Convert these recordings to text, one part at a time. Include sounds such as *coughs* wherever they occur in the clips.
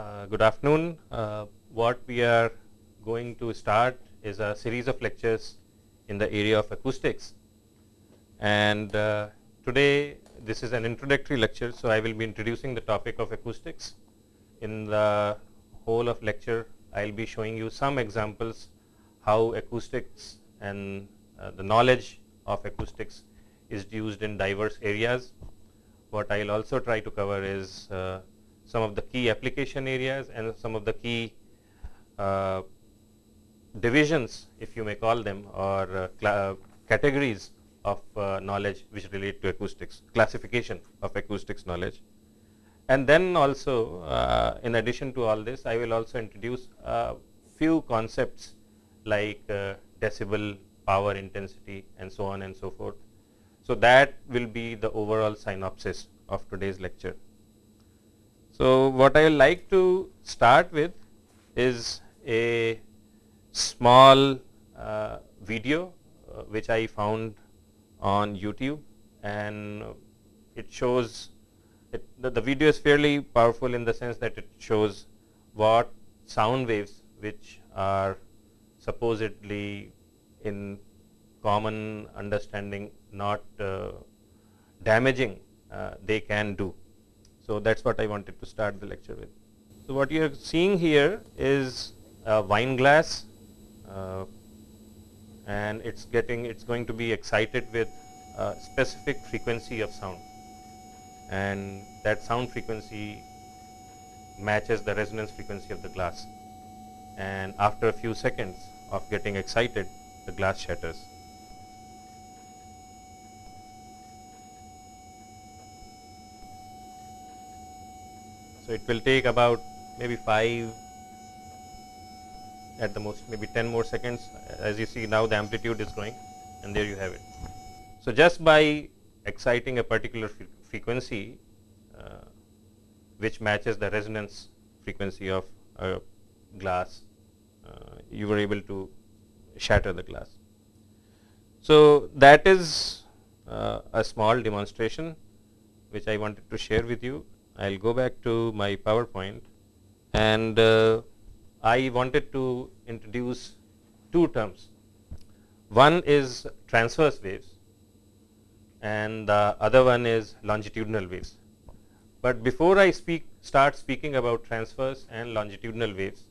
Uh, good afternoon. Uh, what we are going to start is a series of lectures in the area of acoustics. And uh, today this is an introductory lecture, so I will be introducing the topic of acoustics. In the whole of lecture, I will be showing you some examples how acoustics and uh, the knowledge of acoustics is used in diverse areas. What I will also try to cover is uh, some of the key application areas and some of the key uh, divisions, if you may call them, or uh, categories of uh, knowledge which relate to acoustics, classification of acoustics knowledge. And then also, uh, in addition to all this, I will also introduce a few concepts like uh, decibel, power intensity, and so on and so forth. So, that will be the overall synopsis of today's lecture. So, what I would like to start with is a small uh, video uh, which I found on YouTube and it shows it, the, the, video is fairly powerful in the sense that it shows what sound waves which are supposedly in common understanding not uh, damaging uh, they can do. So, that is what I wanted to start the lecture with. So, what you are seeing here is a wine glass uh, and it is getting it is going to be excited with a specific frequency of sound and that sound frequency matches the resonance frequency of the glass and after a few seconds of getting excited the glass shatters. So, it will take about maybe 5 at the most maybe 10 more seconds as you see now the amplitude is growing and there you have it. So, just by exciting a particular fre frequency uh, which matches the resonance frequency of a glass, uh, you were able to shatter the glass. So, that is uh, a small demonstration which I wanted to share with you. I will go back to my PowerPoint and uh, I wanted to introduce two terms. One is transverse waves and the other one is longitudinal waves. But before I speak start speaking about transverse and longitudinal waves,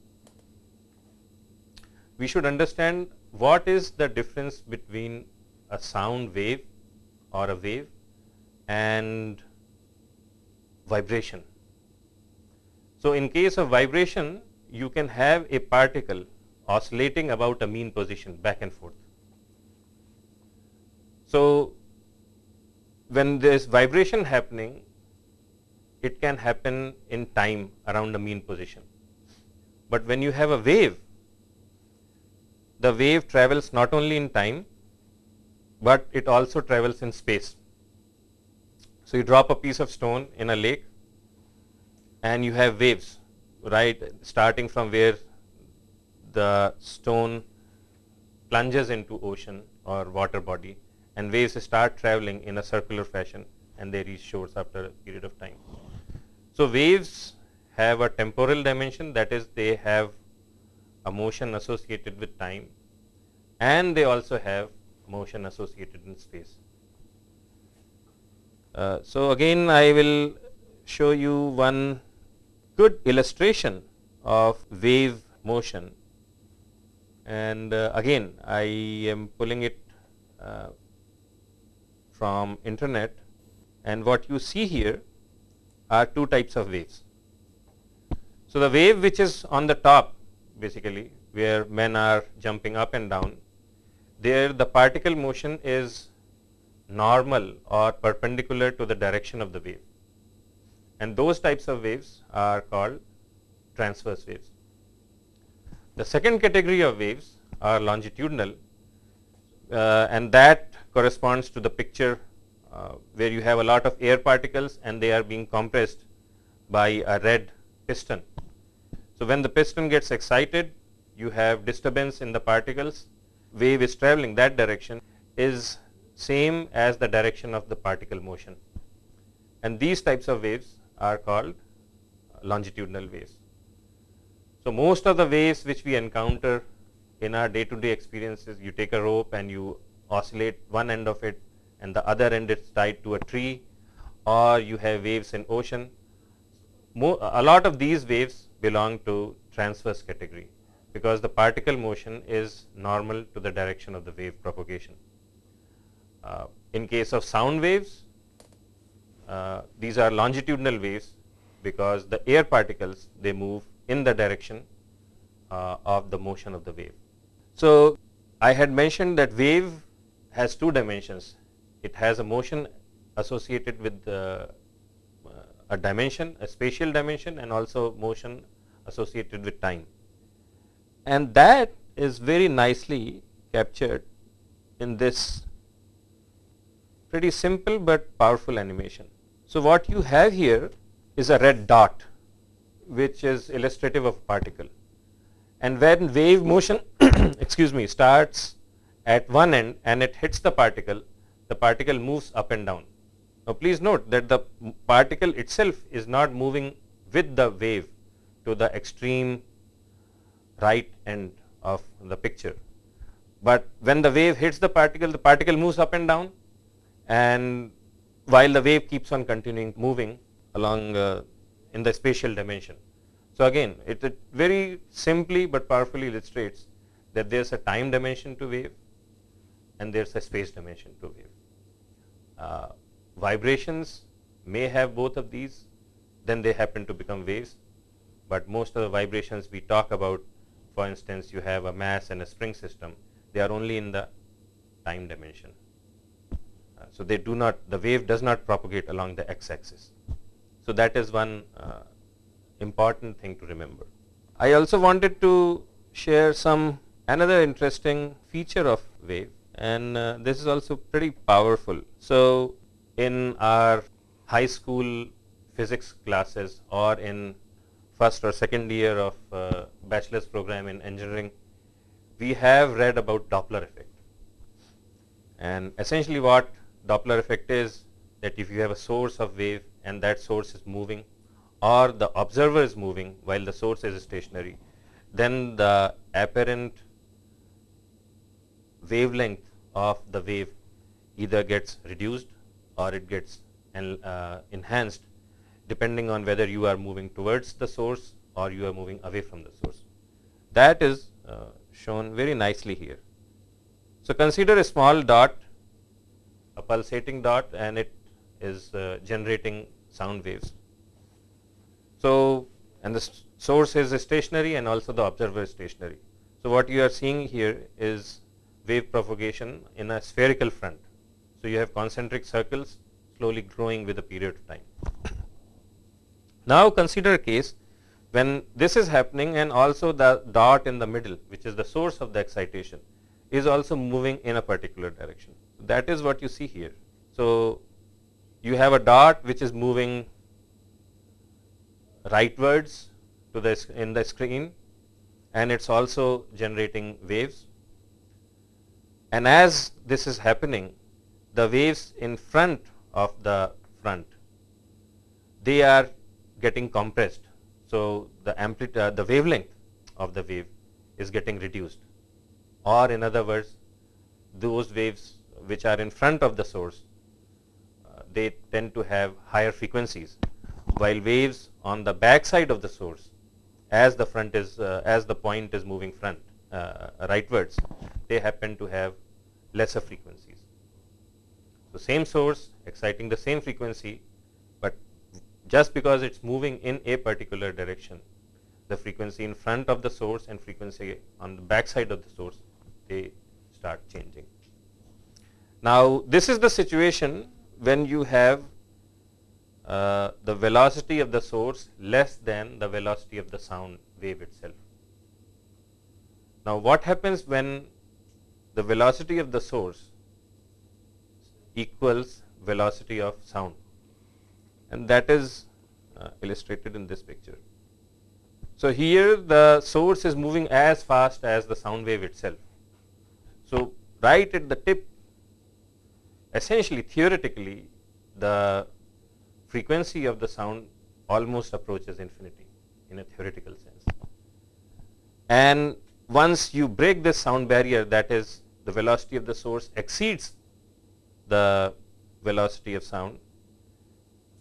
we should understand what is the difference between a sound wave or a wave and vibration. So, in case of vibration you can have a particle oscillating about a mean position back and forth. So, when there is vibration happening, it can happen in time around a mean position. But when you have a wave, the wave travels not only in time, but it also travels in space. So, you drop a piece of stone in a lake and you have waves right starting from where the stone plunges into ocean or water body and waves start traveling in a circular fashion and they reach shores after a period of time. So, waves have a temporal dimension that is they have a motion associated with time and they also have motion associated in space. Uh, so, again I will show you one good illustration of wave motion and uh, again I am pulling it uh, from internet and what you see here are two types of waves. So, the wave which is on the top basically where men are jumping up and down there the particle motion is normal or perpendicular to the direction of the wave and those types of waves are called transverse waves. The second category of waves are longitudinal uh, and that corresponds to the picture uh, where you have a lot of air particles and they are being compressed by a red piston. So, when the piston gets excited you have disturbance in the particles wave is traveling that direction is same as the direction of the particle motion and these types of waves are called longitudinal waves. So, most of the waves which we encounter in our day to day experiences, you take a rope and you oscillate one end of it and the other end is tied to a tree or you have waves in ocean. Mo a lot of these waves belong to transverse category because the particle motion is normal to the direction of the wave propagation. Uh, in case of sound waves, uh, these are longitudinal waves because the air particles they move in the direction uh, of the motion of the wave. So, I had mentioned that wave has two dimensions. It has a motion associated with a dimension, a spatial dimension and also motion associated with time. And that is very nicely captured in this pretty simple but powerful animation. So, what you have here is a red dot which is illustrative of particle and when wave motion *coughs* excuse me starts at one end and it hits the particle, the particle moves up and down. Now, please note that the particle itself is not moving with the wave to the extreme right end of the picture. But when the wave hits the particle, the particle moves up and down and while the wave keeps on continuing moving along uh, in the spatial dimension. So, again it, it, very simply but powerfully illustrates that there is a time dimension to wave and there is a space dimension to wave. Uh, vibrations may have both of these then they happen to become waves, but most of the vibrations we talk about for instance you have a mass and a spring system they are only in the time dimension. So, they do not the wave does not propagate along the x axis. So, that is one uh, important thing to remember. I also wanted to share some another interesting feature of wave and uh, this is also pretty powerful. So, in our high school physics classes or in first or second year of uh, bachelor's program in engineering, we have read about Doppler effect. And essentially what Doppler effect is that if you have a source of wave and that source is moving or the observer is moving while the source is stationary, then the apparent wavelength of the wave either gets reduced or it gets uh, enhanced depending on whether you are moving towards the source or you are moving away from the source. That is uh, shown very nicely here. So, consider a small dot, a pulsating dot and it is uh, generating sound waves. So, and the source is stationary and also the observer is stationary. So, what you are seeing here is wave propagation in a spherical front. So, you have concentric circles slowly growing with a period of time. Now, consider a case when this is happening and also the dot in the middle which is the source of the excitation is also moving in a particular direction. That is what you see here. So, you have a dot which is moving rightwards to the in the screen and it is also generating waves. And as this is happening, the waves in front of the front, they are getting compressed. So, the amplitude, uh, the wavelength of the wave is getting reduced or in other words, those waves which are in front of the source, uh, they tend to have higher frequencies while waves on the back side of the source as the front is uh, as the point is moving front uh, rightwards they happen to have lesser frequencies. So, same source exciting the same frequency, but just because it is moving in a particular direction the frequency in front of the source and frequency on the back side of the source they start changing. Now, this is the situation when you have uh, the velocity of the source less than the velocity of the sound wave itself. Now, what happens when the velocity of the source equals velocity of sound and that is uh, illustrated in this picture. So, here the source is moving as fast as the sound wave itself. So, right at the tip essentially theoretically the frequency of the sound almost approaches infinity in a theoretical sense. And once you break this sound barrier that is the velocity of the source exceeds the velocity of sound,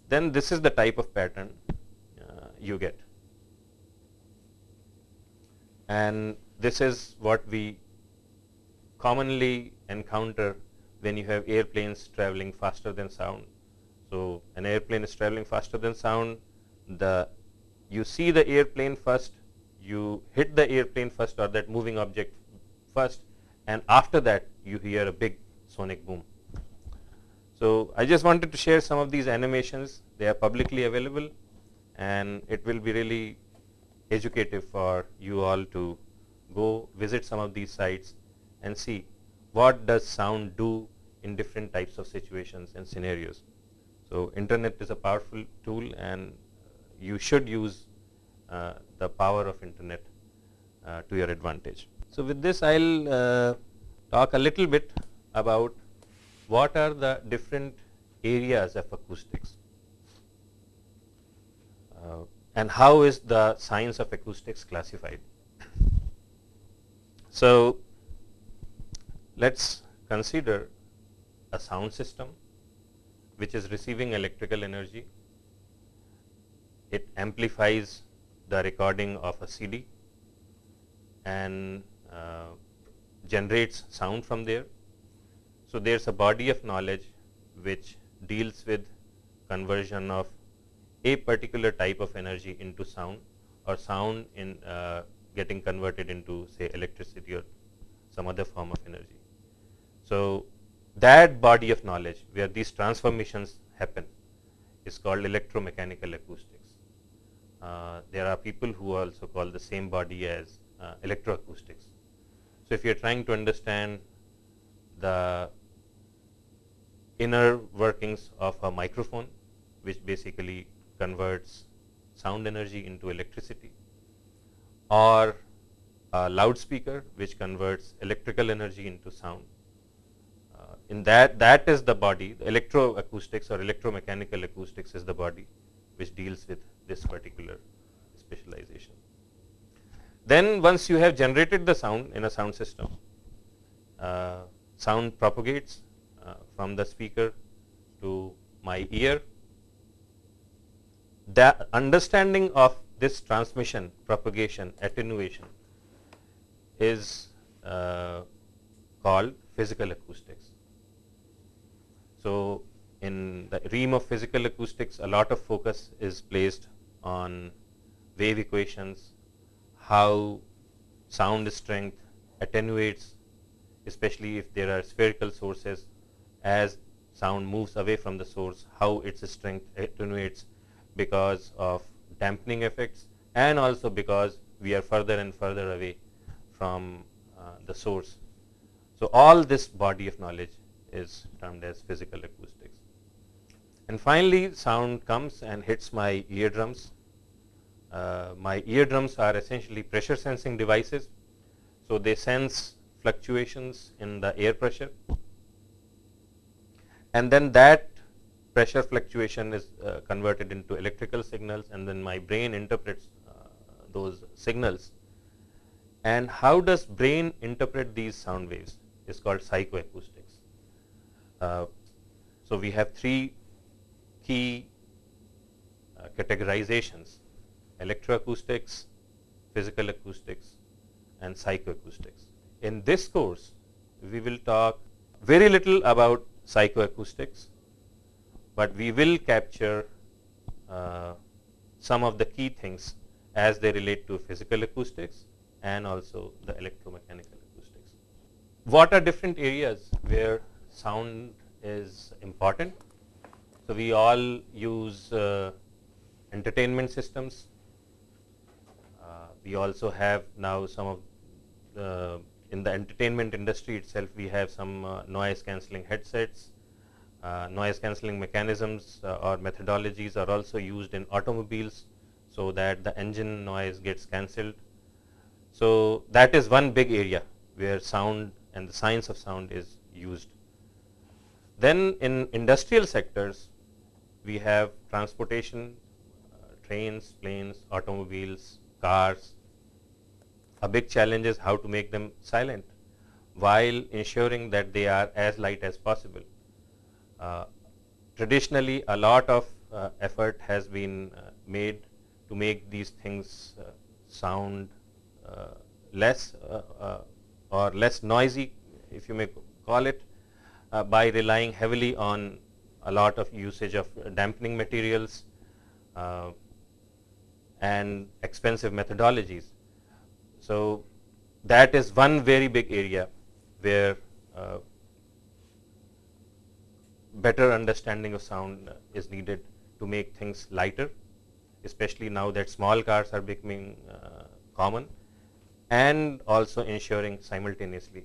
then this is the type of pattern uh, you get. And this is what we commonly encounter when you have airplanes traveling faster than sound. So, an airplane is traveling faster than sound, the you see the airplane first, you hit the airplane first or that moving object first and after that you hear a big sonic boom. So, I just wanted to share some of these animations, they are publicly available and it will be really educative for you all to go visit some of these sites and see what does sound do in different types of situations and scenarios. So, internet is a powerful tool and you should use uh, the power of internet uh, to your advantage. So, with this I will uh, talk a little bit about what are the different areas of acoustics uh, and how is the science of acoustics classified. So, let us consider a sound system which is receiving electrical energy. It amplifies the recording of a CD and uh, generates sound from there. So, there is a body of knowledge which deals with conversion of a particular type of energy into sound or sound in uh, getting converted into say electricity or some other form of energy. So, that body of knowledge where these transformations happen is called electromechanical acoustics. Uh, there are people who also call the same body as uh, electroacoustics. So, if you are trying to understand the inner workings of a microphone which basically converts sound energy into electricity or a loudspeaker which converts electrical energy into sound in that that is the body electroacoustics or electromechanical acoustics is the body which deals with this particular specialization. Then once you have generated the sound in a sound system, uh, sound propagates uh, from the speaker to my ear. The understanding of this transmission, propagation, attenuation is uh, called physical acoustics. So, in the realm of physical acoustics, a lot of focus is placed on wave equations, how sound strength attenuates, especially if there are spherical sources as sound moves away from the source, how its strength attenuates because of dampening effects and also because we are further and further away from uh, the source. So, all this body of knowledge is termed as physical acoustics. And finally, sound comes and hits my eardrums. Uh, my eardrums are essentially pressure sensing devices. So, they sense fluctuations in the air pressure and then that pressure fluctuation is uh, converted into electrical signals and then my brain interprets uh, those signals. And how does brain interpret these sound waves is called psychoacoustics. Uh, so, we have three key uh, categorizations electroacoustics, physical acoustics and psychoacoustics. In this course, we will talk very little about psychoacoustics, but we will capture uh, some of the key things as they relate to physical acoustics and also the electromechanical acoustics. What are different areas where sound is important. So, we all use uh, entertainment systems. Uh, we also have now some of the, in the entertainment industry itself we have some uh, noise cancelling headsets. Uh, noise cancelling mechanisms uh, or methodologies are also used in automobiles. So, that the engine noise gets cancelled. So, that is one big area where sound and the science of sound is used. Then in industrial sectors, we have transportation, uh, trains, planes, automobiles, cars. a big challenge is how to make them silent while ensuring that they are as light as possible. Uh, traditionally, a lot of uh, effort has been uh, made to make these things uh, sound uh, less or less noisy, if you may call it, by relying heavily on a lot of usage of dampening materials and expensive methodologies. So, that is one very big area where uh, better understanding of sound is needed to make things lighter, especially now that small cars are becoming uh, common and also ensuring simultaneously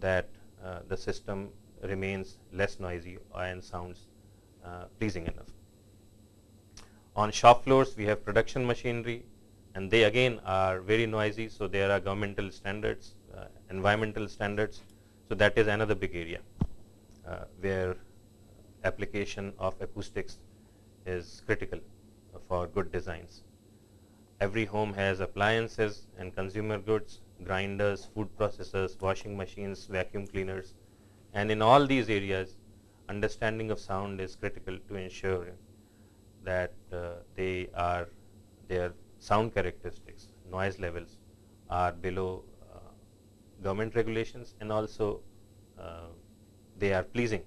that uh, the system remains less noisy and sounds uh, pleasing enough. On shop floors, we have production machinery and they again are very noisy. So, there are governmental standards, uh, environmental standards. So, that is another big area uh, where application of acoustics is critical for good designs. Every home has appliances and consumer goods, grinders, food processors, washing machines, vacuum cleaners and in all these areas understanding of sound is critical to ensure that uh, they are their sound characteristics, noise levels are below uh, government regulations and also uh, they are pleasing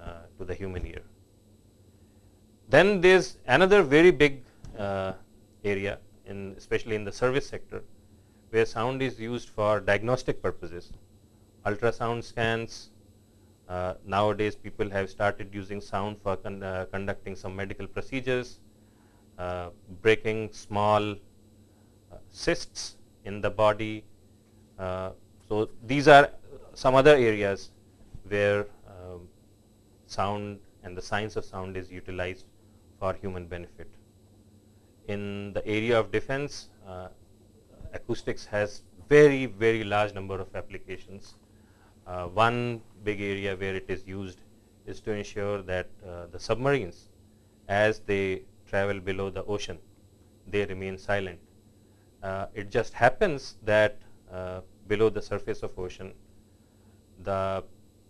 uh, to the human ear. Then there is another very big uh, area in especially in the service sector where sound is used for diagnostic purposes. Ultrasound scans, uh, nowadays people have started using sound for con uh, conducting some medical procedures, uh, breaking small uh, cysts in the body. Uh, so, these are some other areas where um, sound and the science of sound is utilized for human benefit. In the area of defense, uh, acoustics has very, very large number of applications. Uh, one big area where it is used is to ensure that uh, the submarines as they travel below the ocean, they remain silent. Uh, it just happens that uh, below the surface of ocean, the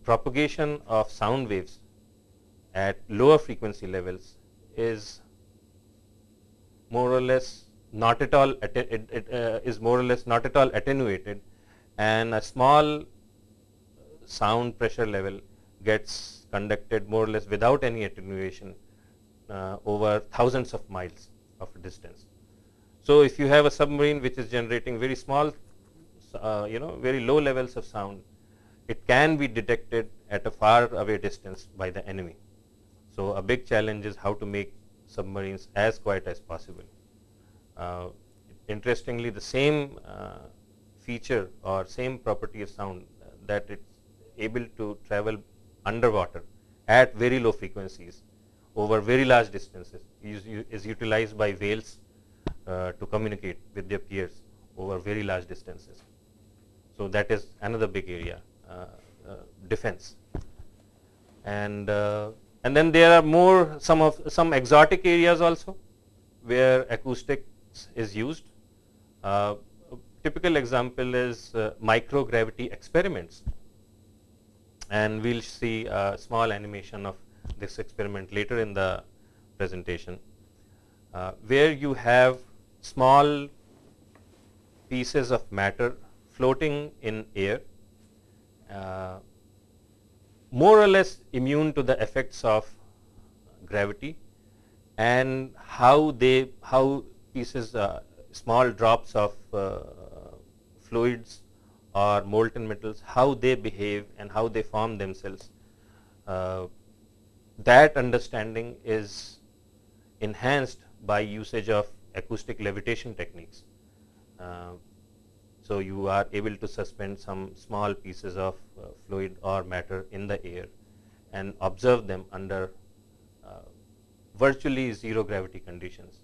propagation of sound waves at lower frequency levels is more or less not at all it, it uh, is more or less not at all attenuated and a small sound pressure level gets conducted more or less without any attenuation uh, over thousands of miles of distance. So, if you have a submarine which is generating very small, uh, you know, very low levels of sound, it can be detected at a far away distance by the enemy. So, a big challenge is how to make submarines as quiet as possible. Uh, interestingly, the same uh, feature or same property of sound that it able to travel underwater at very low frequencies over very large distances is, is utilized by whales uh, to communicate with their peers over very large distances. So, that is another big area uh, uh, defense and uh, and then there are more some of some exotic areas also where acoustics is used. Uh, typical example is uh, microgravity experiments and we will see a small animation of this experiment later in the presentation, uh, where you have small pieces of matter floating in air, uh, more or less immune to the effects of gravity and how they how pieces uh, small drops of uh, fluids or molten metals, how they behave and how they form themselves. Uh, that understanding is enhanced by usage of acoustic levitation techniques. Uh, so, you are able to suspend some small pieces of uh, fluid or matter in the air and observe them under uh, virtually zero gravity conditions.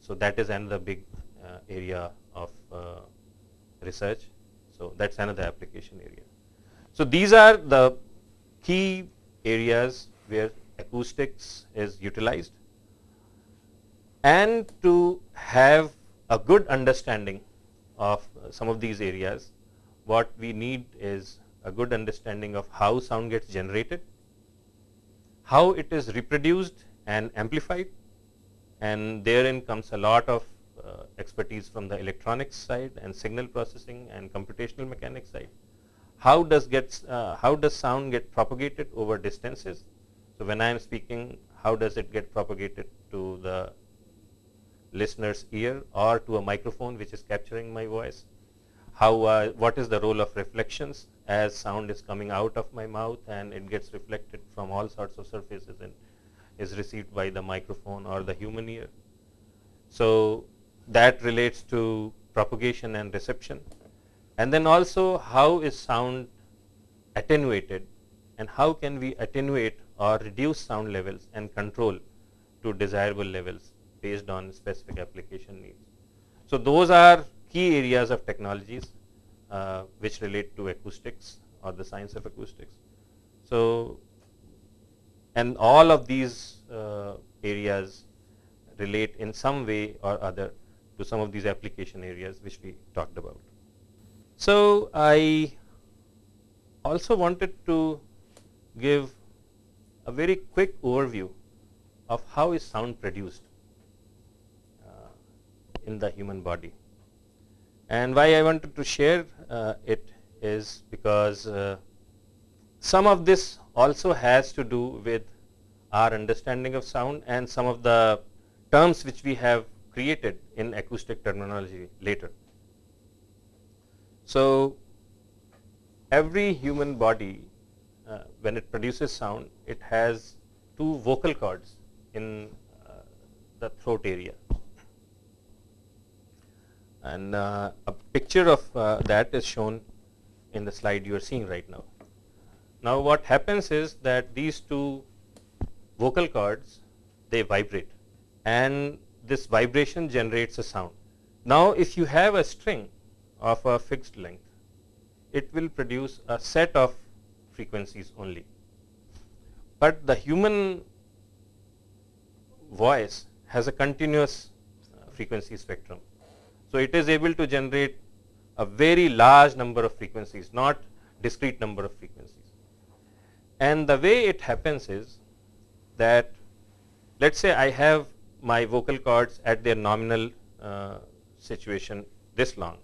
So, that is another big uh, area of uh, research so, that is another application area. So, these are the key areas where acoustics is utilized and to have a good understanding of some of these areas, what we need is a good understanding of how sound gets generated, how it is reproduced and amplified and therein comes a lot of expertise from the electronics side and signal processing and computational mechanics side. How does gets uh, how does sound get propagated over distances? So when I am speaking, how does it get propagated to the listener's ear or to a microphone which is capturing my voice? How uh, what is the role of reflections as sound is coming out of my mouth and it gets reflected from all sorts of surfaces and is received by the microphone or the human ear. So that relates to propagation and reception. And then also how is sound attenuated and how can we attenuate or reduce sound levels and control to desirable levels based on specific application needs. So those are key areas of technologies uh, which relate to acoustics or the science of acoustics. So and all of these uh, areas relate in some way or other to some of these application areas which we talked about. So I also wanted to give a very quick overview of how is sound produced uh, in the human body. And why I wanted to share uh, it is because uh, some of this also has to do with our understanding of sound and some of the terms which we have created in acoustic terminology later. So, every human body uh, when it produces sound it has two vocal cords in uh, the throat area and uh, a picture of uh, that is shown in the slide you are seeing right now. Now, what happens is that these two vocal cords they vibrate and this vibration generates a sound. Now, if you have a string of a fixed length, it will produce a set of frequencies only. But the human voice has a continuous uh, frequency spectrum. So, it is able to generate a very large number of frequencies, not discrete number of frequencies. And the way it happens is that let us say I have my vocal cords at their nominal uh, situation this long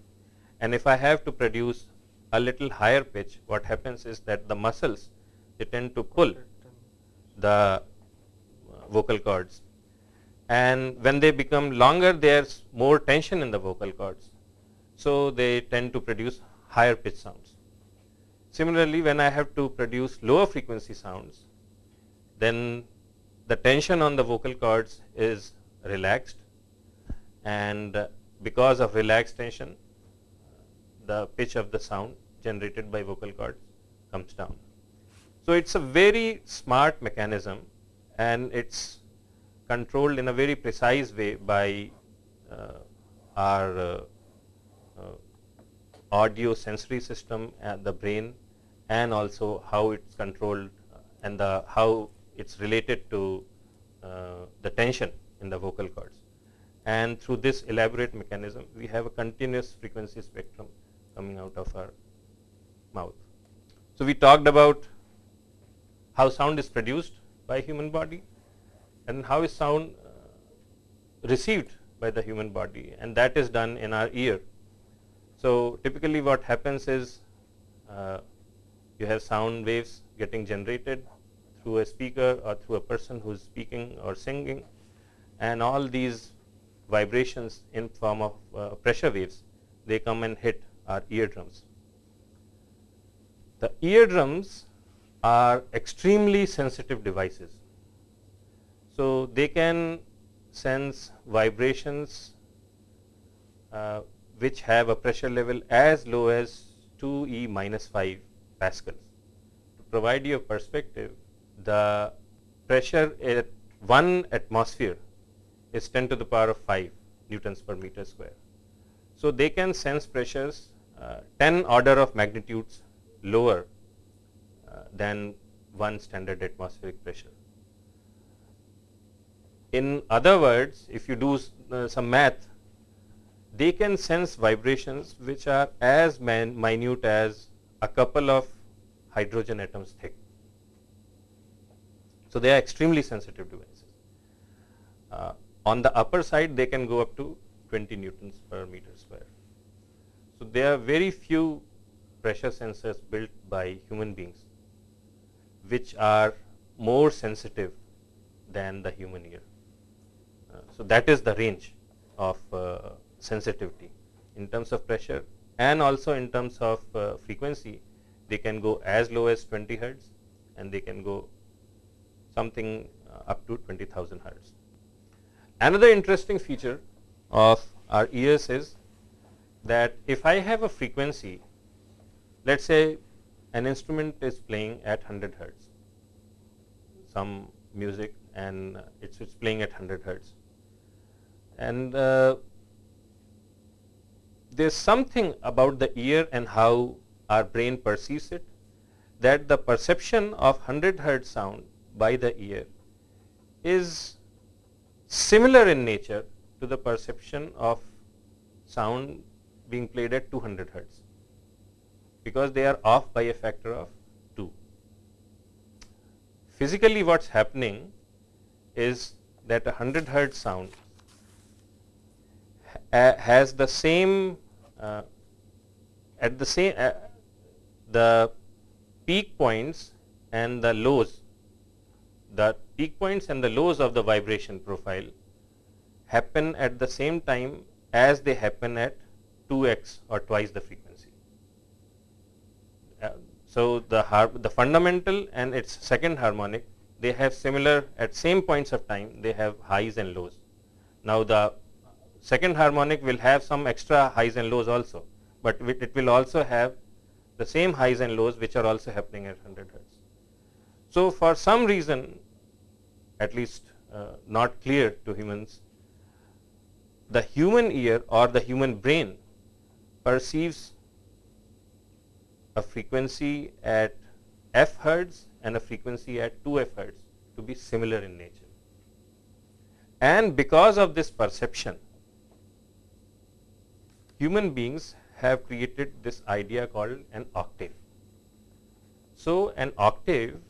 and if I have to produce a little higher pitch what happens is that the muscles they tend to pull the vocal cords and when they become longer there is more tension in the vocal cords. So, they tend to produce higher pitch sounds. Similarly, when I have to produce lower frequency sounds then the tension on the vocal cords is relaxed and because of relaxed tension the pitch of the sound generated by vocal cords comes down. So, it is a very smart mechanism and it is controlled in a very precise way by uh, our uh, uh, audio sensory system the brain and also how it is controlled and the how it is related to uh, the tension in the vocal cords. And through this elaborate mechanism, we have a continuous frequency spectrum coming out of our mouth. So, we talked about how sound is produced by human body and how is sound uh, received by the human body and that is done in our ear. So, typically what happens is uh, you have sound waves getting generated through a speaker or through a person who is speaking or singing and all these vibrations in form of uh, pressure waves they come and hit our eardrums. The eardrums are extremely sensitive devices. So, they can sense vibrations uh, which have a pressure level as low as 2 E minus 5 pascals. To provide you a perspective, the pressure at 1 atmosphere is 10 to the power of 5 newtons per meter square. So, they can sense pressures uh, 10 order of magnitudes lower uh, than 1 standard atmospheric pressure. In other words, if you do uh, some math, they can sense vibrations which are as minute as a couple of hydrogen atoms thick. So, they are extremely sensitive devices. Uh, on the upper side, they can go up to 20 newtons per meter square. So, there are very few pressure sensors built by human beings which are more sensitive than the human ear. Uh, so, that is the range of uh, sensitivity in terms of pressure and also in terms of uh, frequency they can go as low as 20 hertz and they can go something uh, up to 20,000 hertz. Another interesting feature of our ears is that if I have a frequency, let us say an instrument is playing at 100 hertz, some music and it's, playing at 100 hertz. And uh, there's something about the ear and how our brain perceives it that the perception of 100 hertz sound by the ear is similar in nature to the perception of sound being played at 200 hertz because they are off by a factor of 2. Physically what's happening is that a 100 hertz sound ha has the same uh, at the same uh, the peak points and the lows the peak points and the lows of the vibration profile happen at the same time as they happen at 2x or twice the frequency. Uh, so, the, the fundamental and its second harmonic they have similar at same points of time they have highs and lows. Now, the second harmonic will have some extra highs and lows also, but it will also have the same highs and lows which are also happening at 100 hertz. So, for some reason at least uh, not clear to humans, the human ear or the human brain perceives a frequency at f hertz and a frequency at 2 f hertz to be similar in nature. And because of this perception, human beings have created this idea called an octave. So, an octave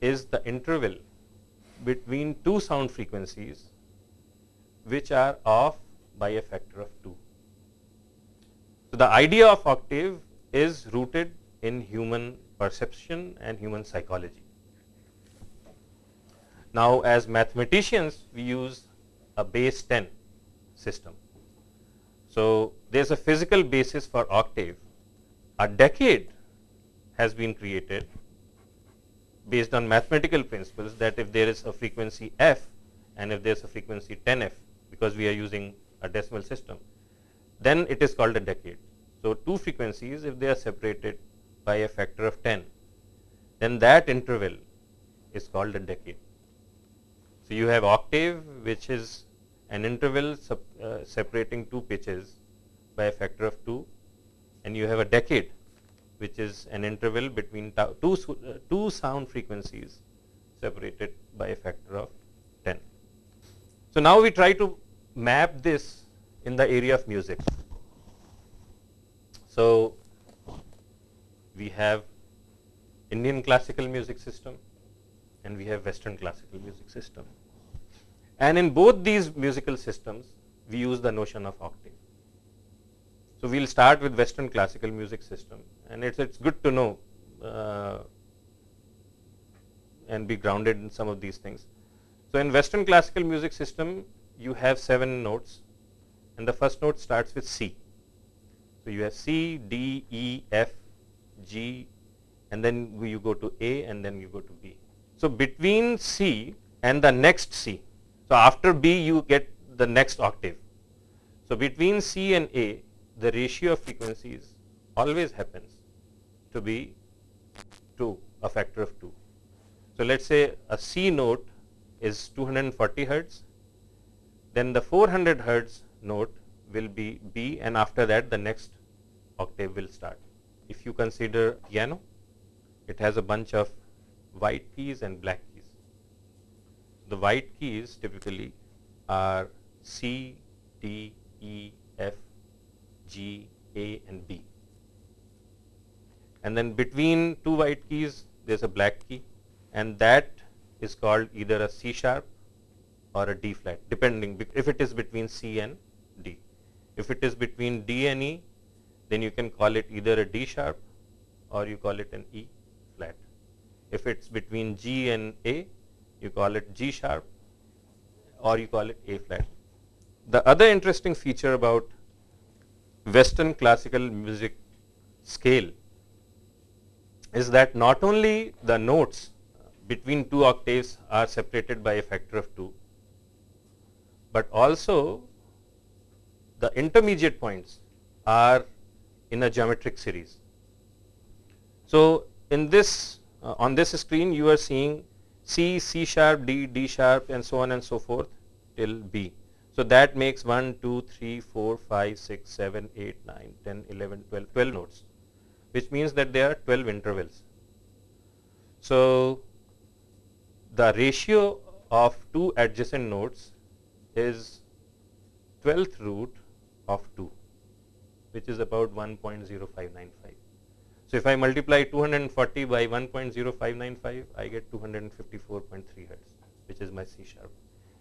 is the interval between two sound frequencies which are off by a factor of 2. So, the idea of octave is rooted in human perception and human psychology. Now, as mathematicians we use a base 10 system. So, there is a physical basis for octave. A decade has been created based on mathematical principles that if there is a frequency f and if there is a frequency 10 f because we are using a decimal system, then it is called a decade. So, two frequencies if they are separated by a factor of 10, then that interval is called a decade. So, you have octave which is an interval uh, separating two pitches by a factor of 2 and you have a decade which is an interval between two, uh, two sound frequencies separated by a factor of 10. So, now we try to map this in the area of music. So, we have Indian classical music system and we have western classical music system. And in both these musical systems we use the notion of octave. So, we will start with western classical music system and it's it's good to know uh, and be grounded in some of these things. So, in western classical music system you have 7 notes and the first note starts with C. So, you have C, D, E, F, G and then you go to A and then you go to B. So, between C and the next C, so after B you get the next octave. So, between C and A the ratio of frequencies always happens to be 2, a factor of 2. So, let us say a C note is 240 hertz, then the 400 hertz note will be B and after that the next octave will start. If you consider piano, it has a bunch of white keys and black keys. The white keys typically are C, D, E, F, G, A and B. And then between two white keys there is a black key and that is called either a C sharp or a D flat depending if it is between C and D. If it is between D and E then you can call it either a D sharp or you call it an E flat. If it's between G and A you call it G sharp or you call it A flat. The other interesting feature about western classical music scale is that not only the notes between two octaves are separated by a factor of 2, but also the intermediate points are in a geometric series. So, in this uh, on this screen you are seeing C, C sharp, D, D sharp and so on and so forth till B. So, that makes 1, 2, 3, 4, 5, 6, 7, 8, 9, 10, 11, 12, 12 notes which means that there are 12 intervals. So, the ratio of two adjacent nodes is 12th root of 2 which is about 1.0595. So, if I multiply 240 by 1.0595 I get 254.3 hertz which is my C sharp.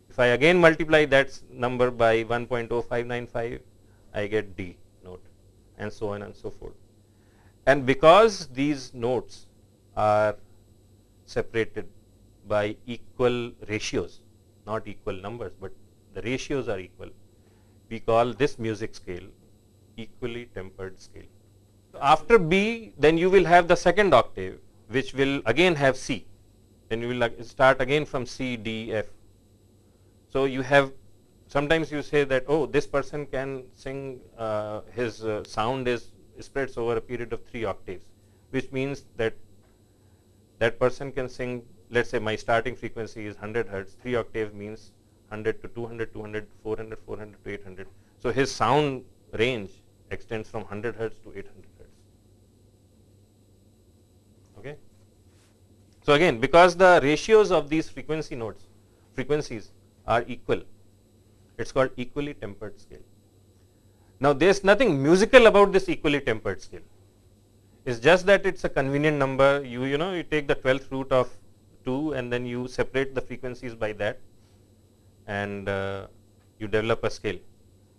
If I again multiply that number by 1.0595 I get D note and so on and so forth. And because these notes are separated by equal ratios not equal numbers but the ratios are equal we call this music scale equally tempered scale. After B then you will have the second octave which will again have C then you will start again from C, D, F. So you have sometimes you say that oh this person can sing uh, his uh, sound is spreads over a period of 3 octaves which means that that person can sing let's say my starting frequency is 100 hertz 3 octave means 100 to 200 200 400 400 to 800 so his sound range extends from 100 hertz to 800 hertz. Okay? So again because the ratios of these frequency nodes frequencies are equal it's called equally tempered scale now there's nothing musical about this equally tempered scale. It's just that it's a convenient number. You you know you take the 12th root of 2 and then you separate the frequencies by that and uh, you develop a scale.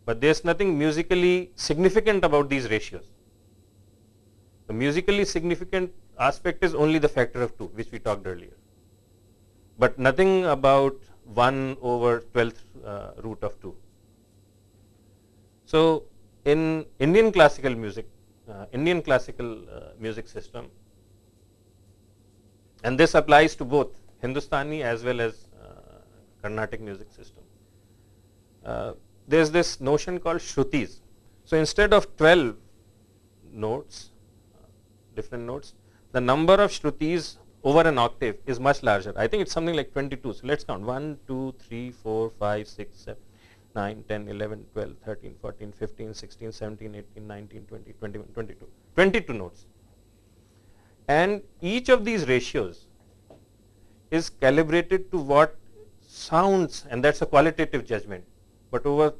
But there's nothing musically significant about these ratios. The musically significant aspect is only the factor of 2 which we talked earlier. But nothing about 1 over 12th uh, root of 2 so in indian classical music uh, indian classical uh, music system and this applies to both hindustani as well as uh, carnatic music system uh, there is this notion called shrutis. So, instead of 12 notes, different notes, the number of shrutis over an octave is much larger. I think it's something like 22. So, let's count 1, 2, 3, 4, 5, 6, 7, 9, 10, 11, 12, 13, 14, 15, 16, 17, 18, 19, 20, 21, 22. 22 notes. And each of these ratios is calibrated to what sounds and that's a qualitative judgment but over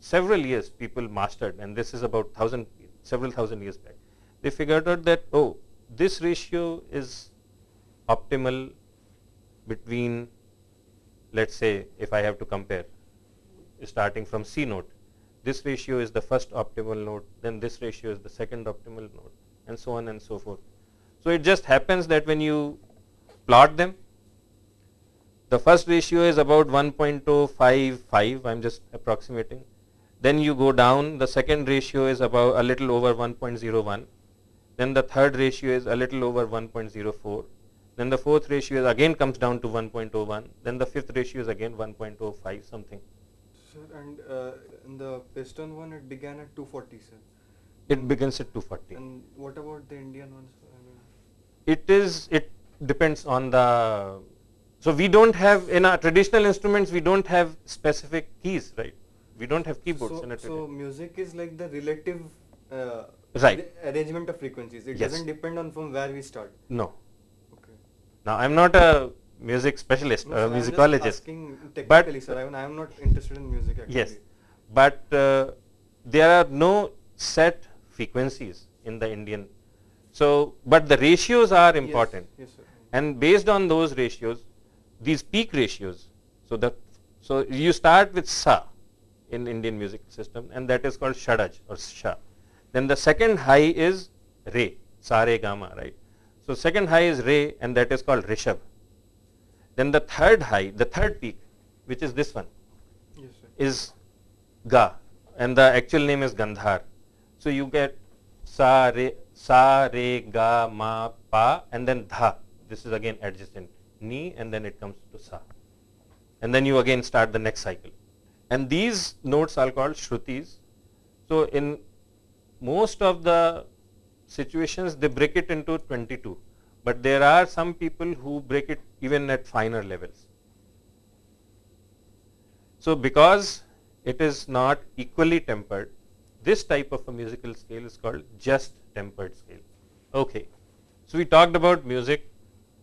several years people mastered and this is about thousand several thousand years back they figured out that oh this ratio is optimal between let's say if I have to compare starting from C note this ratio is the first optimal note then this ratio is the second optimal note and so on and so forth. So it just happens that when you plot them the first ratio is about 1.055, I am just approximating. Then you go down, the second ratio is about a little over 1.01. Then the third ratio is a little over 1.04. Then the fourth ratio is again comes down to 1.01. Then the fifth ratio is again 1.05 something. Sir, and uh, in the piston one, it began at 240, sir. It begins at 240. And what about the Indian ones? I mean, it is, it depends on the so, we do not have in our traditional instruments we do not have specific keys right we do not have keyboards so, in it. So, music is like the relative uh, right. arrangement of frequencies it yes. does not depend on from where we start. No. Okay. Now, I am not a music specialist no, or a sir, musicologist. but sir, I am not interested in music actually. Yes, but uh, there are no set frequencies in the Indian. So, but the ratios are important. Yes, yes sir. And based on those ratios, these peak ratios, so the so you start with sa in Indian music system and that is called shadaj or sha. Then the second high is re, sa re gamma, right? So second high is re and that is called rishab. Then the third high, the third peak, which is this one, Yes, sir. is ga and the actual name is gandhar. So you get sa re sa re ga ma pa and then dha. This is again adjacent ni and then it comes to sa. And then you again start the next cycle. And these notes are called shrutis. So in most of the situations they break it into 22 but there are some people who break it even at finer levels. So because it is not equally tempered, this type of a musical scale is called just tempered scale. Okay. So we talked about music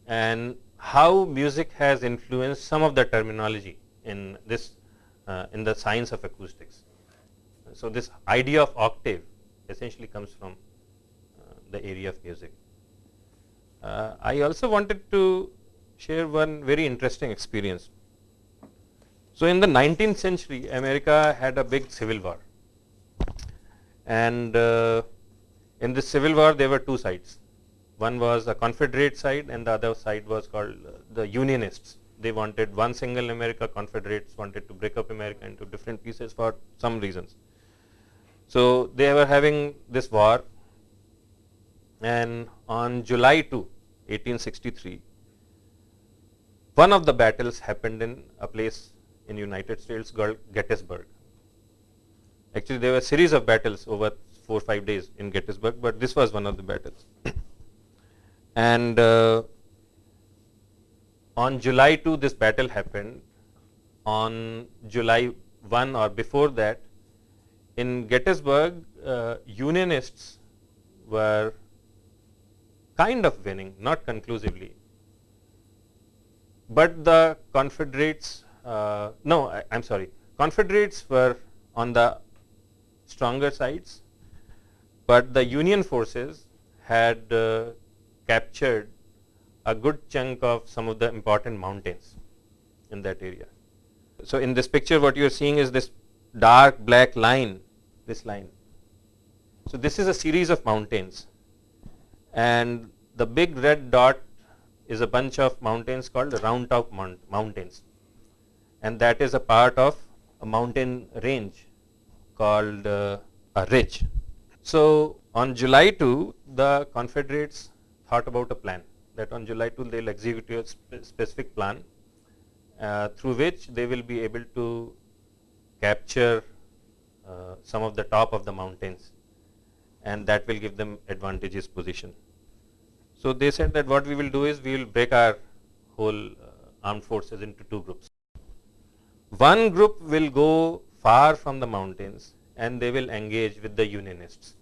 and how music has influenced some of the terminology in this uh, in the science of acoustics. So this idea of octave essentially comes from uh, the area of music. Uh, I also wanted to share one very interesting experience. So in the 19th century, America had a big civil war. And uh, in this civil war, there were two sides. One was a Confederate side and the other side was called uh, the Unionists. They wanted one single America, Confederates wanted to break up America into different pieces for some reasons. So they were having this war and on July 2, 1863, one of the battles happened in a place in United States called Gettysburg. Actually, there were a series of battles over four or five days in Gettysburg, but this was one of the battles. *coughs* and uh, on July 2, this battle happened. On July 1 or before that, in Gettysburg, uh, Unionists were kind of winning, not conclusively. But the Confederates, uh, no, I, am sorry, Confederates were on the stronger sides, but the Union forces had uh, captured a good chunk of some of the important mountains in that area. So in this picture, what you are seeing is this dark black line, this line. So this is a series of mountains and the big red dot is a bunch of mountains called the Round Top mount Mountains and that is a part of a mountain range called uh, a ridge. So on July 2, the Confederates thought about a plan that on July 2 they will execute a spe specific plan uh, through which they will be able to capture uh, some of the top of the mountains and that will give them advantageous position. So they said that what we will do is we will break our whole uh, armed forces into two groups. One group will go far from the mountains and they will engage with the unionists.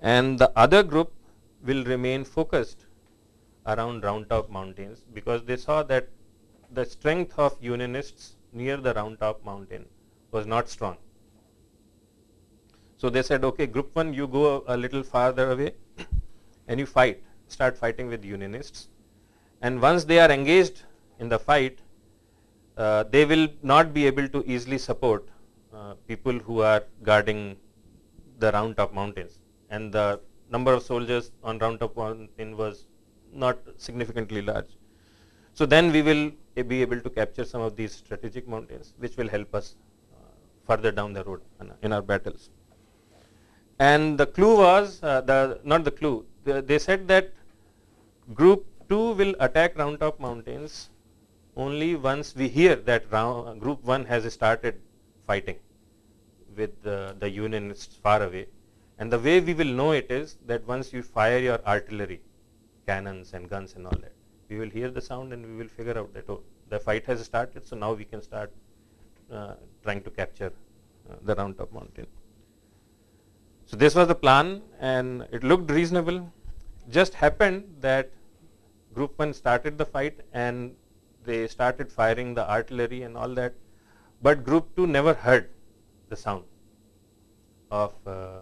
And the other group will remain focused around Round Top mountains because they saw that the strength of unionists near the Round Top mountain was not strong. So they said, okay, group one, you go a, little farther away and you fight, start fighting with unionists. And once they are engaged in the fight, uh, they will not be able to easily support uh, people who are guarding the round top mountains. And the number of soldiers on round top mountain was not significantly large. So then we will be able to capture some of these strategic mountains, which will help us uh, further down the road in our battles. And the clue was uh, the not the clue they said that group 2 will attack round top mountains only once we hear that round, group 1 has started fighting with the, the unionists far away. And the way we will know it is that once you fire your artillery, cannons and guns and all that, we will hear the sound and we will figure out that oh, the fight has started, so now we can start uh, trying to capture uh, the round top mountain. So this was the plan and it looked reasonable just happened that group 1 started the fight and they started firing the artillery and all that, but group 2 never heard the sound of uh,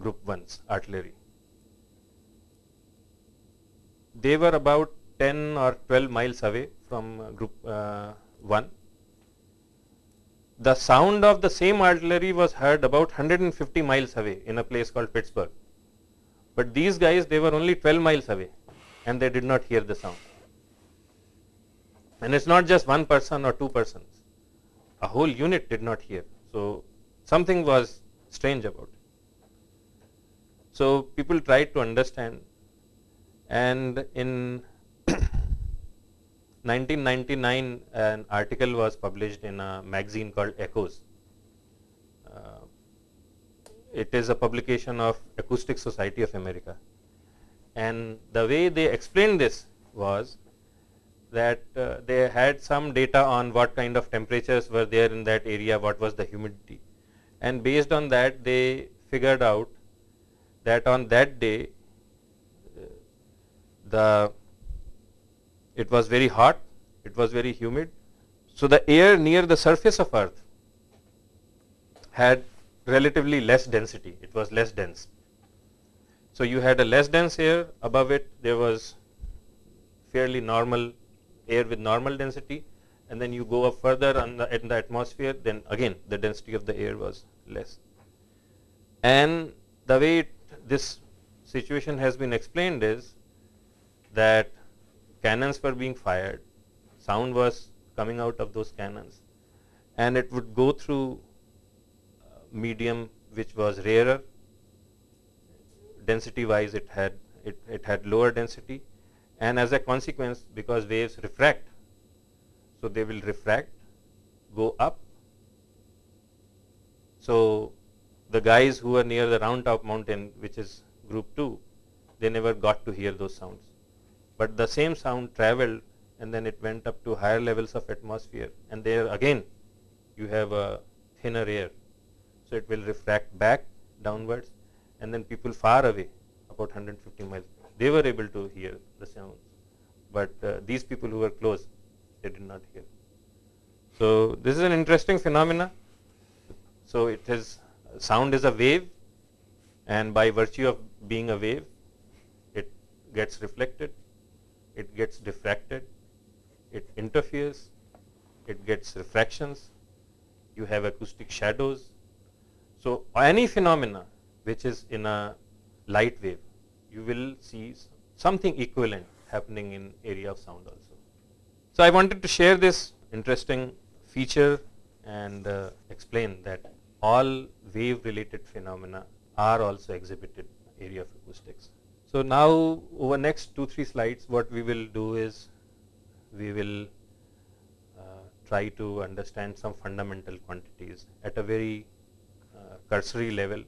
group 1's artillery. They were about 10 or 12 miles away from uh, group uh, 1. The sound of the same artillery was heard about 150 miles away in a place called Pittsburgh. But these guys, they were only 12 miles away and they did not hear the sound. And it's not just one person or two persons. A whole unit did not hear. So something was strange about it. So people tried to understand and in 1999 an article was published in a magazine called Echoes. Uh, it is a publication of Acoustic Society of America and the way they explained this was that uh, they had some data on what kind of temperatures were there in that area, what was the humidity and based on that they figured out that on that day uh, the it was very hot, it was very humid. So the air near the surface of earth had relatively less density, it was less dense. So you had a less dense air, above it there was fairly normal air with normal density and then you go up further the, in the atmosphere then again the density of the air was less. And the way it, this situation has been explained is that cannons were being fired, sound was coming out of those cannons. And it would go through medium which was rarer, density wise it had, it, it had lower density. And as a consequence because waves refract, so they will refract, go up. So the guys who were near the round top mountain which is group 2, they never got to hear those sounds but the same sound traveled and then it went up to higher levels of atmosphere and there again you have a thinner air. So it will refract back downwards and then people far away about 150 miles they were able to hear the sounds but uh, these people who were close they did not hear. So this is an interesting phenomena. So it is sound is a wave and by virtue of being a wave it gets reflected it gets diffracted, it interferes, it gets refractions, you have acoustic shadows. So any phenomena which is in a light wave, you will see something equivalent happening in area of sound also. So I wanted to share this interesting feature and uh, explain that all wave related phenomena are also exhibited area of acoustics. So now over next two, three slides, what we will do is we will uh, try to understand some fundamental quantities at a very uh, cursory level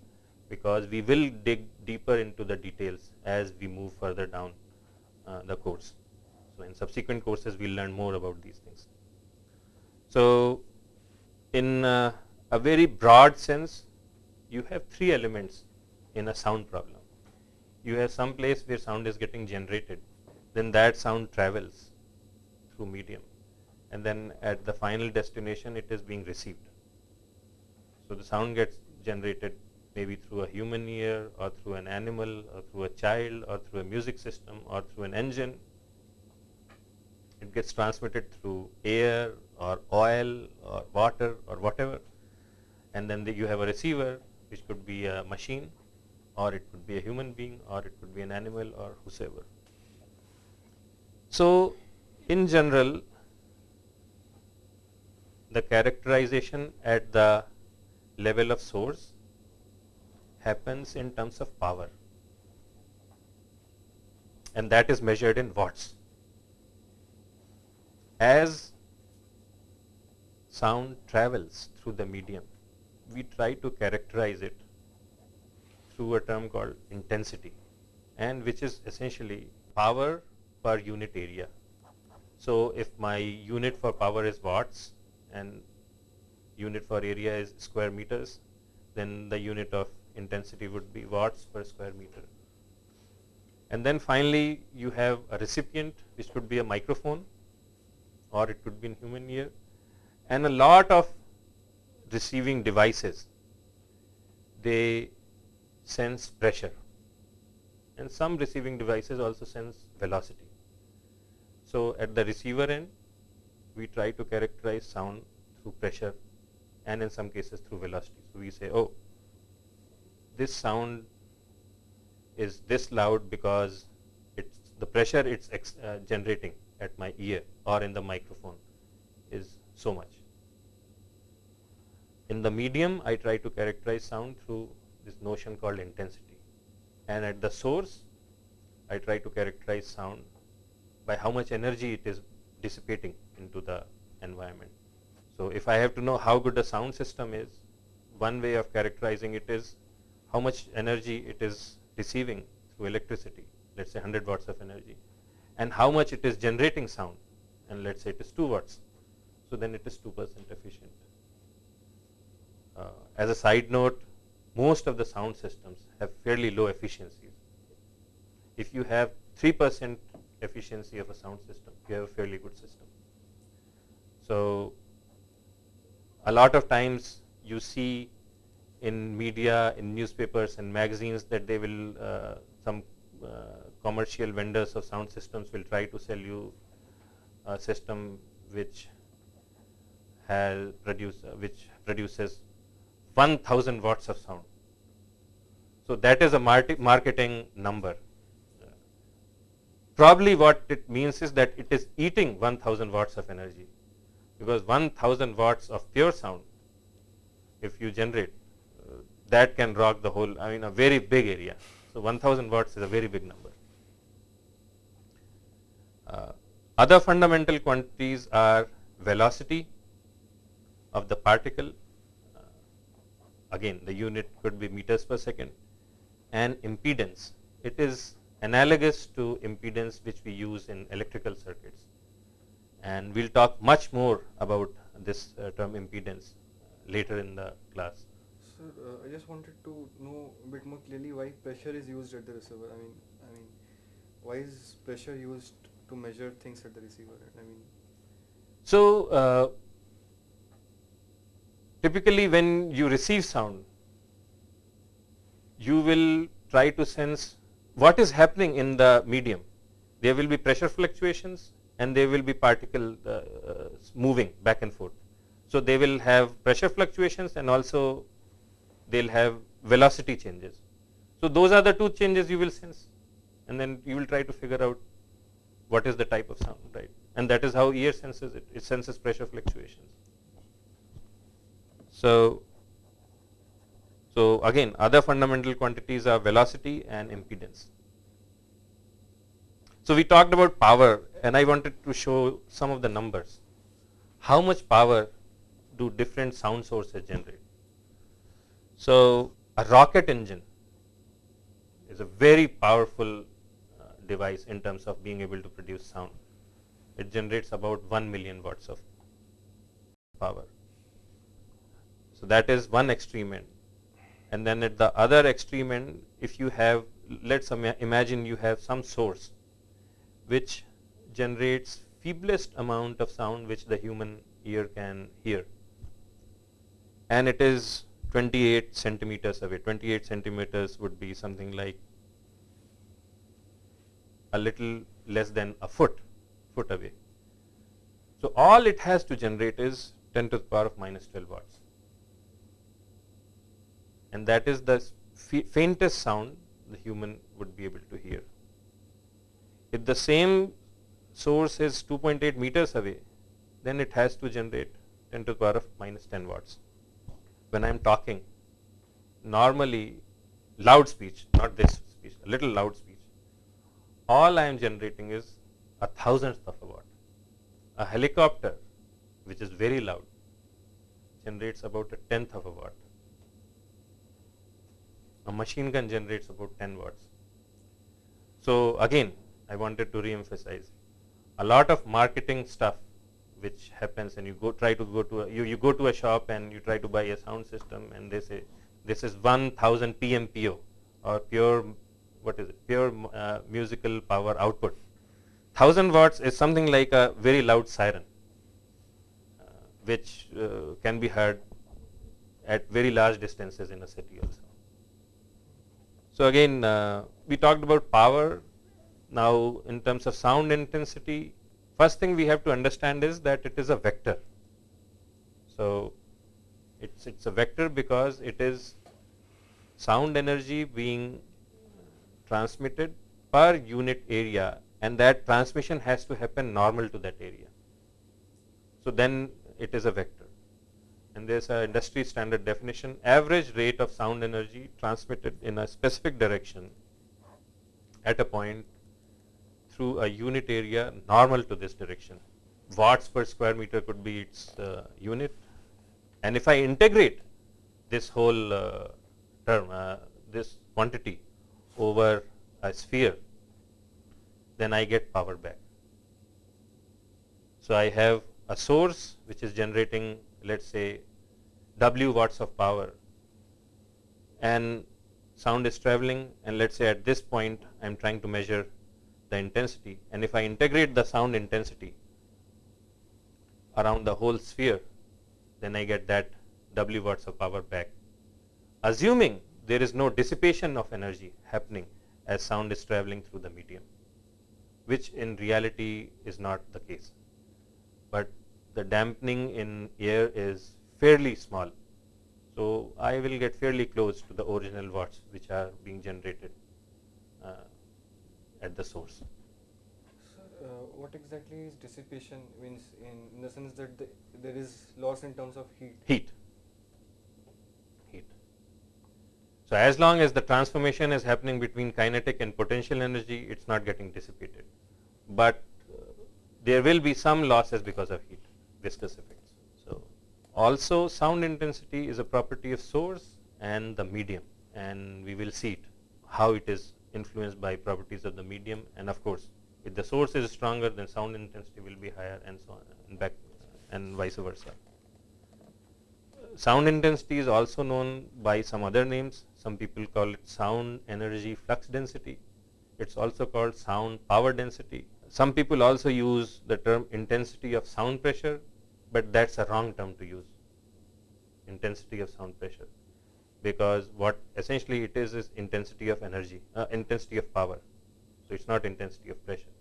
because we will dig deeper into the details as we move further down uh, the course. So in subsequent courses, we'll learn more about these things. So in uh, a very broad sense, you have three elements in a sound problem you have some place where sound is getting generated, then that sound travels through medium and then at the final destination it is being received. So the sound gets generated maybe through a human ear or through an animal or through a child or through a music system or through an engine. It gets transmitted through air or oil or water or whatever and then the, you have a receiver which could be a machine or it could be a human being or it could be an animal or whosoever. So in general the characterization at the level of source happens in terms of power and that is measured in watts. As sound travels through the medium, we try to characterize it through a term called intensity and which is essentially power per unit area. So if my unit for power is watts and unit for area is square meters, then the unit of intensity would be watts per square meter. And then finally you have a recipient which could be a microphone or it could be in human ear and a lot of receiving devices, they sense pressure and some receiving devices also sense velocity. So at the receiver end, we try to characterize sound through pressure and in some cases through velocity. So we say, oh, this sound is this loud because it's the pressure it's uh, generating at my ear or in the microphone is so much. In the medium, I try to characterize sound through this notion called intensity. And at the source, I try to characterize sound by how much energy it is dissipating into the environment. So if I have to know how good a sound system is, one way of characterizing it is how much energy it is receiving through electricity, let's say 100 watts of energy, and how much it is generating sound, and let's say it is 2 watts. So then it is 2% efficient. Uh, as a side note, most of the sound systems have fairly low efficiencies. If you have 3% efficiency of a sound system, you have a fairly good system. So a lot of times you see in media, in newspapers and magazines that they will, uh, some uh, commercial vendors of sound systems will try to sell you a system which has produce, which produces 1000 watts of sound. So that is a marketing number. Probably what it means is that it is eating 1000 watts of energy because 1000 watts of pure sound, if you generate, that can rock the whole, I mean a very big area. So 1000 watts is a very big number. Uh, other fundamental quantities are velocity of the particle, again the unit could be meters per second, and impedance. It is analogous to impedance which we use in electrical circuits and we will talk much more about this uh, term impedance later in the class. Sir, uh, I just wanted to know a bit more clearly why pressure is used at the receiver. I mean, I mean, why is pressure used to measure things at the receiver? I mean, so uh, typically when you receive sound, you will try to sense what is happening in the medium. There will be pressure fluctuations and there will be particle uh, uh, moving back and forth. So they will have pressure fluctuations and also they'll have velocity changes. So those are the two changes you will sense and then you will try to figure out what is the type of sound, right? And that is how ear senses it. It senses pressure fluctuations. So, so again, other fundamental quantities are velocity and impedance. So we talked about power and I wanted to show some of the numbers. How much power do different sound sources generate? So a rocket engine is a very powerful uh, device in terms of being able to produce sound. It generates about 1 million watts of power. So that is one extreme end. And then at the other extreme end, if you have, let's imagine you have some source which generates feeblest amount of sound which the human ear can hear. And it is 28 centimeters away. 28 centimeters would be something like a little less than a foot, foot away. So all it has to generate is 10 to the power of minus 12 watts. And that is the faintest sound the human would be able to hear. If the same source is 2.8 meters away, then it has to generate 10 to the power of minus 10 watts. When I am talking, normally loud speech, not this speech, a little loud speech, all I am generating is a thousandth of a watt. A helicopter, which is very loud, generates about a tenth of a watt. A machine gun generates about 10 watts. So again, I wanted to re-emphasize a lot of marketing stuff which happens and you go try to go to a, you, you go to a shop and you try to buy a sound system and they say this is 1000 PMPO or pure what is it pure uh, musical power output 1000 watts is something like a very loud siren uh, which uh, can be heard at very large distances in a city also. So again, uh, we talked about power. Now, in terms of sound intensity, first thing we have to understand is that it is a vector. So it's it's a vector because it is sound energy being transmitted per unit area and that transmission has to happen normal to that area. So then it is a vector and there is an industry standard definition average rate of sound energy transmitted in a specific direction at a point through a unit area normal to this direction. Watts per square meter could be its uh, unit and if I integrate this whole uh, term, uh, this quantity over a sphere, then I get power back. So I have a source which is generating let us say W watts of power and sound is traveling and let us say at this point I am trying to measure the intensity and if I integrate the sound intensity around the whole sphere then I get that W watts of power back. Assuming there is no dissipation of energy happening as sound is traveling through the medium, which in reality is not the case. But the dampening in air is fairly small. So, I will get fairly close to the original watts which are being generated uh, at the source. uh, what exactly is dissipation means in, in the sense that the, there is loss in terms of heat? Heat. Heat. So, as long as the transformation is happening between kinetic and potential energy, it is not getting dissipated. But uh, there will be some losses because of heat, viscous effects. So, also sound intensity is a property of source and the medium and we will see it, how it is influenced by properties of the medium and of course, if the source is stronger then sound intensity will be higher and so on and back and vice versa. Sound intensity is also known by some other names. Some people call it sound energy flux density. It's also called sound power density. Some people also use the term intensity of sound pressure, but that's a wrong term to use, intensity of sound pressure, because what essentially it is is intensity of energy, uh, intensity of power. So it's not intensity of pressure.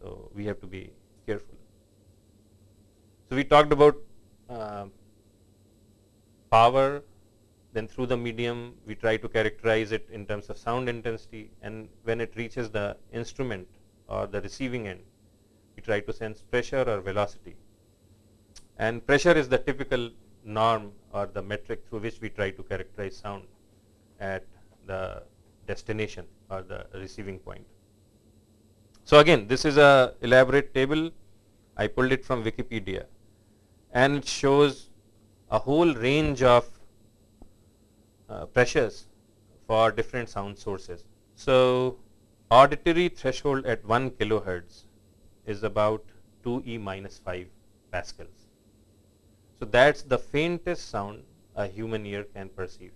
So we have to be careful. So we talked about uh, power, then through the medium we try to characterize it in terms of sound intensity and when it reaches the instrument or the receiving end, we try to sense pressure or velocity. And pressure is the typical norm or the metric through which we try to characterize sound at the destination or the receiving point. So again, this is a elaborate table. I pulled it from Wikipedia and it shows a whole range of uh, pressures for different sound sources. So auditory threshold at 1 kilohertz is about 2e minus 5 pascals. So that's the faintest sound a human ear can perceive.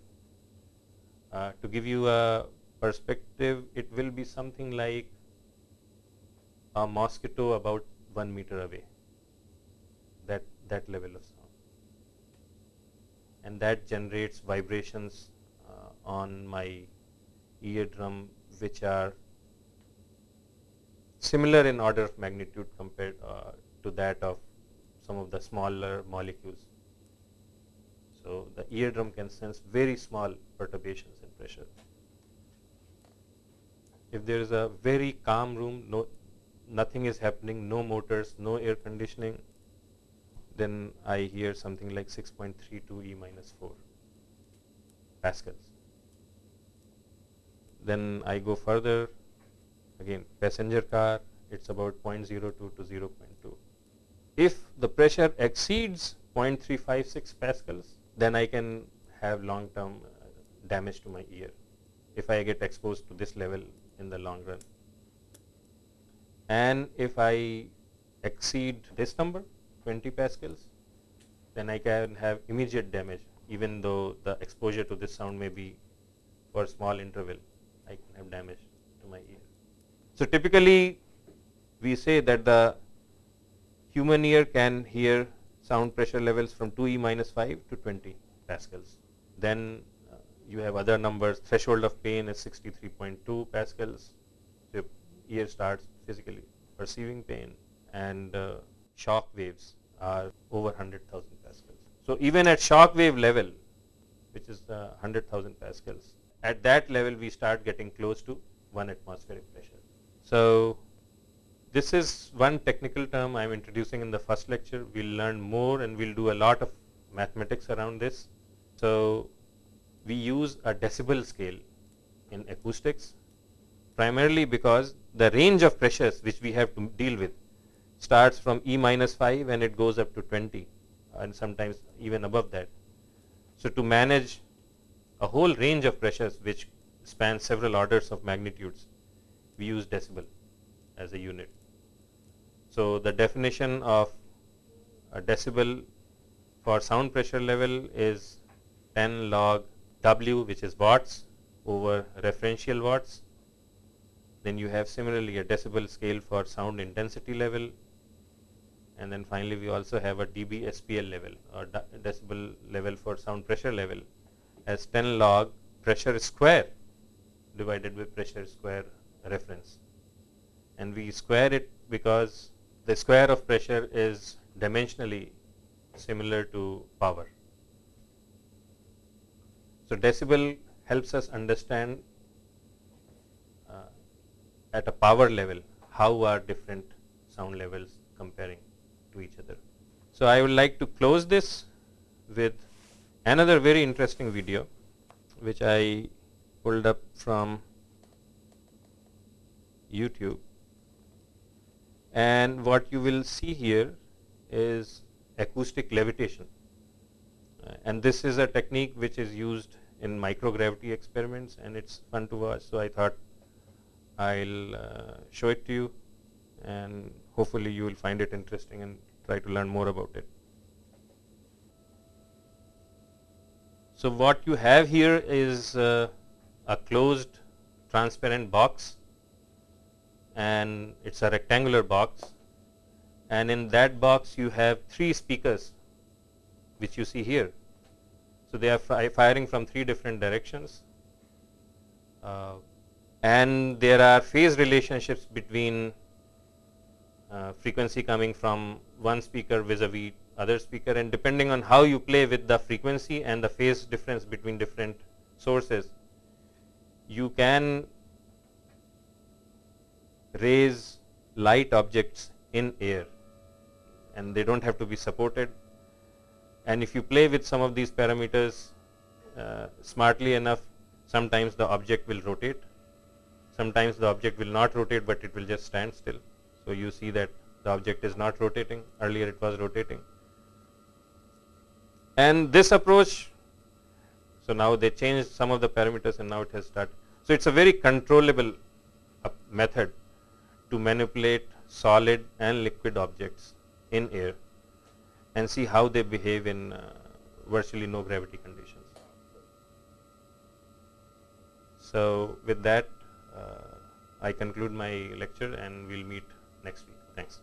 Uh, to give you a perspective, it will be something like a mosquito about 1 meter away, that, that level of sound. And that generates vibrations uh, on my eardrum which are similar in order of magnitude compared uh, to that of some of the smaller molecules. So, the eardrum can sense very small perturbations in pressure. If there is a very calm room, no, nothing is happening, no motors, no air conditioning, then I hear something like 6.32 E minus 4 pascals. Then I go further, again passenger car, it's about 0.02 to 0.2. If the pressure exceeds 0.356 pascals, then I can have long term uh, damage to my ear if I get exposed to this level in the long run. And if I exceed this number 20 pascals, then I can have immediate damage even though the exposure to this sound may be for small interval, I can have damage. So typically we say that the human ear can hear sound pressure levels from 2E minus 5 to 20 pascals. Then uh, you have other numbers. Threshold of pain is 63.2 pascals. The ear starts physically perceiving pain and uh, shock waves are over 100,000 pascals. So even at shock wave level, which is uh, 100,000 pascals, at that level we start getting close to 1 atmospheric pressure. So this is one technical term I am introducing in the first lecture. We'll learn more and we'll do a lot of mathematics around this. So we use a decibel scale in acoustics primarily because the range of pressures which we have to deal with starts from E minus 5 and it goes up to 20 and sometimes even above that. So to manage a whole range of pressures which span several orders of magnitudes, we use decibel as a unit. So the definition of a decibel for sound pressure level is 10 log W which is watts over referential watts. Then you have similarly a decibel scale for sound intensity level and then finally we also have a dB SPL level or decibel level for sound pressure level as 10 log pressure square divided by pressure square reference and we square it because the square of pressure is dimensionally similar to power. So decibel helps us understand uh, at a power level how are different sound levels comparing to each other. So I would like to close this with another very interesting video which I pulled up from YouTube. And what you will see here is acoustic levitation. Uh, and this is a technique which is used in microgravity experiments and it's fun to watch. So I thought I'll uh, show it to you and hopefully you will find it interesting and try to learn more about it. So what you have here is uh, a closed transparent box and it's a rectangular box. And in that box you have three speakers which you see here. So they are fi firing from three different directions. Uh, and there are phase relationships between uh, frequency coming from one speaker vis-a-vis -vis other speaker. And depending on how you play with the frequency and the phase difference between different sources, you can raise light objects in air and they don't have to be supported. And if you play with some of these parameters uh, smartly enough sometimes the object will rotate. Sometimes the object will not rotate but it will just stand still. So you see that the object is not rotating, earlier it was rotating. And this approach, so now they changed some of the parameters and now it has started. So it's a very controllable uh, method to manipulate solid and liquid objects in air and see how they behave in uh, virtually no gravity conditions. So with that, uh, I conclude my lecture and we'll meet next week. Thanks.